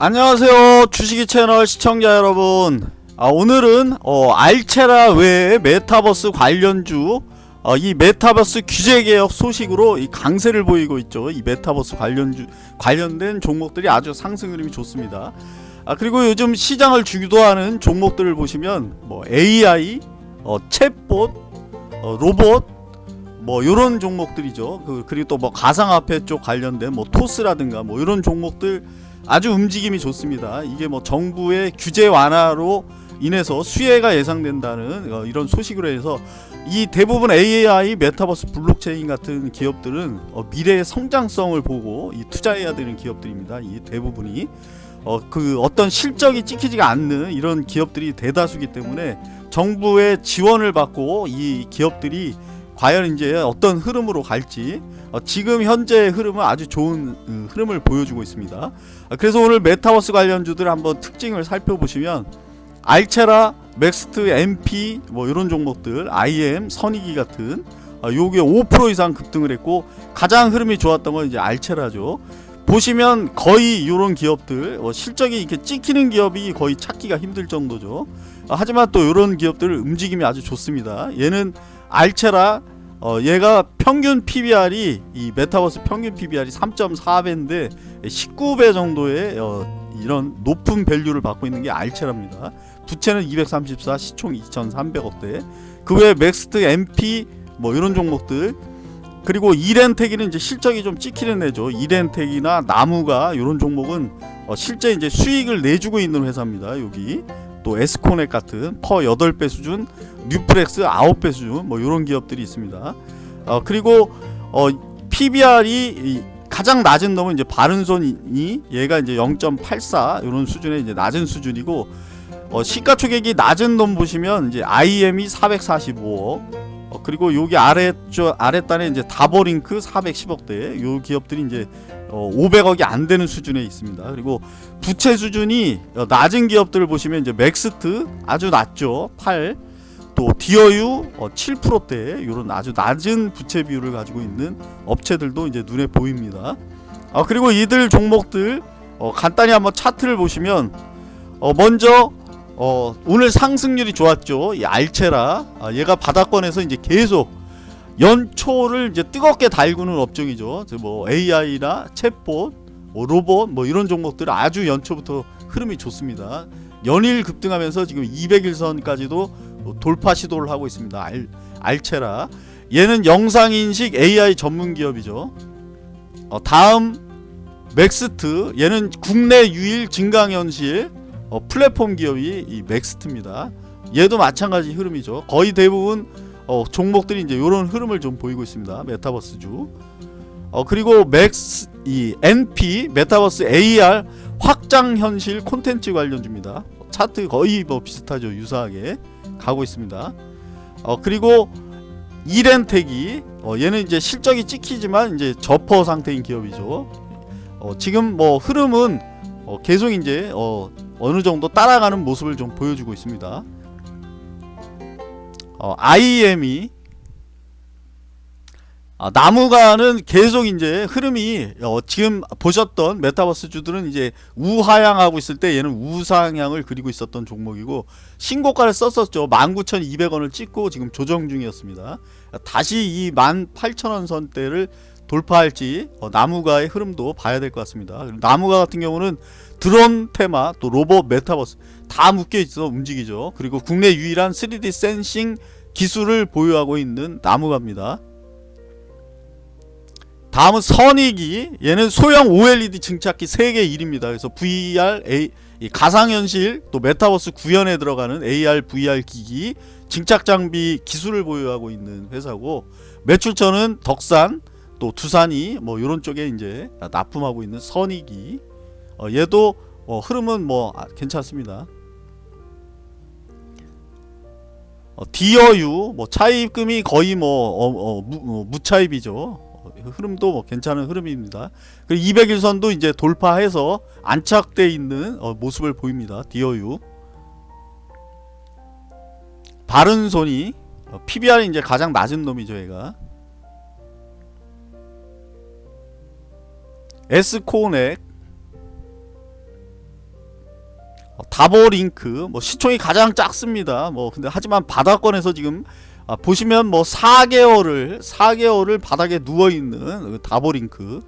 안녕하세요. 주식이 채널 시청자 여러분. 아, 오늘은 어, 알체라 외에 메타버스 관련주 어, 이 메타버스 규제개혁 소식으로 이 강세를 보이고 있죠. 이 메타버스 관련주 관련된 종목들이 아주 상승 흐름이 좋습니다. 아, 그리고 요즘 시장을 주도하는 종목들을 보시면 뭐 AI 어, 챗봇 어, 로봇 뭐 요런 종목들이죠. 그, 그리고 또 뭐 가상화폐 쪽 관련된 뭐 토스라든가 뭐 이런 종목들 아주 움직임이 좋습니다. 이게 뭐 정부의 규제 완화로 인해서 수혜가 예상된다는 어, 이런 소식으로 해서 이 대부분 AI, 메타버스, 블록체인 같은 기업들은 어, 미래의 성장성을 보고 이 투자해야 되는 기업들입니다. 이 대부분이 어, 그 어떤 실적이 찍히지가 않는 이런 기업들이 대다수기 때문에 정부의 지원을 받고 이 기업들이 과연 이제 어떤 흐름으로 갈지 어, 지금 현재 흐름은 아주 좋은 음, 흐름을 보여주고 있습니다. 아, 그래서 오늘 메타버스 관련주들 한번 특징을 살펴보시면 알체라, 맥스트, NP 뭐 이런 종목들, IM, 선익이 같은 아, 요게 5% 이상 급등을 했고 가장 흐름이 좋았던 건 이제 알체라죠. 보시면 거의 이런 기업들 어, 실적이 이렇게 찍히는 기업이 거의 찾기가 힘들 정도죠. 아, 하지만 또 이런 기업들 움직임이 아주 좋습니다. 얘는 알체라 어, 얘가 평균 PBR이 이 메타버스 평균 PBR이 3.4배인데 19배 정도의 어, 이런 높은 value를 받고 있는 게 알체랍니다. 부채는 234, 시총 2,300억대. 그 외에 맥스트, NP 뭐 이런 종목들 그리고 이랜텍이는 이제 실적이 좀 찍히는 애죠. 이랜텍이나 나무가 이런 종목은 어, 실제 이제 수익을 내주고 있는 회사입니다. 여기 또 에스코넥 같은 퍼 8배 수준, 뉴프렉스 9배 수준 뭐 이런 기업들이 있습니다. 어, 그리고 어, PBR이 가장 낮은 놈은 이제 바른손이 얘가 이제 0.84 이런 수준의 이제 낮은 수준이고 어, 시가총액이 낮은 놈 보시면 이제 IM이 445억 어, 그리고 여기 아래쪽 아랫단에 이제 다버링크 410억대 요 기업들이 이제 어, 500억이 안 되는 수준에 있습니다. 그리고 부채 수준이 어, 낮은 기업들을 보시면 이제 맥스트 아주 낮죠. 8. 또 디어유 어, 7%대 이런 아주 낮은 부채 비율을 가지고 있는 업체들도 이제 눈에 보입니다. 어, 그리고 이들 종목들 어, 간단히 한번 차트를 보시면 어, 먼저 어, 오늘 상승률이 좋았죠. 이 알체라 아, 얘가 바닥권에서 이제 계속 연초를 이제 뜨겁게 달구는 업종이죠. 뭐 AI나 챗봇, 뭐 로봇 뭐 이런 종목들 아주 연초부터 흐름이 좋습니다. 연일 급등하면서 지금 200일선까지도 돌파 시도를 하고 있습니다. 알, 알체라 얘는 영상인식 AI 전문 기업이죠. 어, 다음 맥스트 얘는 국내 유일 증강현실 어, 플랫폼 기업이 이 맥스트입니다. 얘도 마찬가지 흐름이죠. 거의 대부분 어, 종목들이 이제 이런 흐름을 좀 보이고 있습니다. 메타버스주. 어, 그리고 맥스 이 NP 메타버스 AR 확장 현실 콘텐츠 관련주입니다. 차트 거의 뭐 비슷하죠. 유사하게 가고 있습니다. 어, 그리고 이랜텍이 어, 얘는 이제 실적이 찍히지만 이제 저PER 상태인 기업이죠. 어, 지금 뭐 흐름은 어, 계속 이제 어, 어느 정도 따라가는 모습을 좀 보여주고 있습니다. 어, IM이 아, 나무가는 계속 이제 흐름이 어, 지금 보셨던 메타버스 주들은 이제 우하향하고 있을 때 얘는 우상향을 그리고 있었던 종목이고 신고가를 썼었죠. 19,200원을 찍고 지금 조정 중이었습니다. 다시 이 18,000원 선대를 돌파할지 어, 나무가의 흐름도 봐야 될 것 같습니다. 나무가 같은 경우는 드론 테마 또 로봇 메타버스 다 묶여있어 움직이죠. 그리고 국내 유일한 3D 센싱 기술을 보유하고 있는 나무가입니다. 다음은 선익이 얘는 소형 OLED 증착기 세계 1입니다. 그래서 VR, A, 가상현실 또 메타버스 구현에 들어가는 AR, VR 기기 증착 장비 기술을 보유하고 있는 회사고 매출처는 덕산 또 두산이 뭐 이런 쪽에 이제 납품하고 있는 선익이 어, 얘도 어, 흐름은 뭐 아, 괜찮습니다. 어, 디어유 뭐 차입금이 거의 뭐 어, 어, 무, 어, 무차입이죠. 어, 흐름도 뭐 괜찮은 흐름입니다. 그리고 200일선도 이제 돌파해서 안착돼 있는 모습을 보입니다. 디어유 바른손이 PBR이 이제 가장 낮은 놈이죠, 얘가. 어, 다보링크 뭐 시총이 가장 작습니다. 뭐 근데 하지만 바닥권에서 지금 아, 보시면 뭐 4개월을 4개월을 바닥에 누워 있는 다보링크